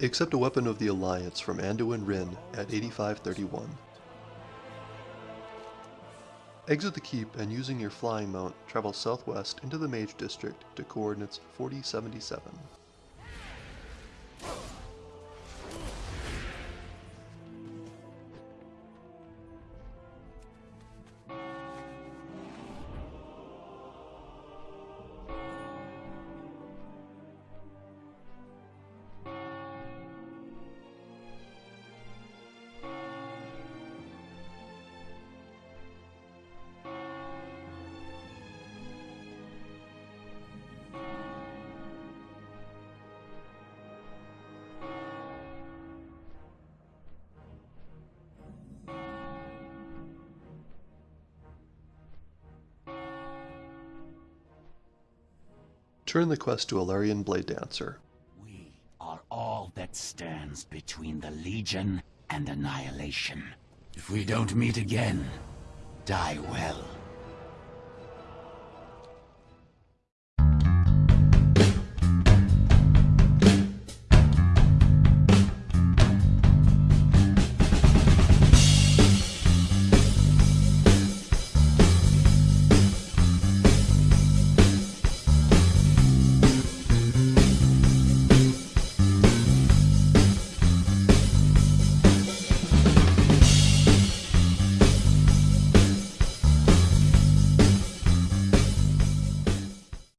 Accept a weapon of the Alliance from Anduin Wrynn at 8531. Exit the keep and using your flying mount, travel southwest into the Mage District to coordinates 4077. Turn the quest to Alarian Blade Dancer. We are all that stands between the Legion and annihilation. If we don't meet again, die well.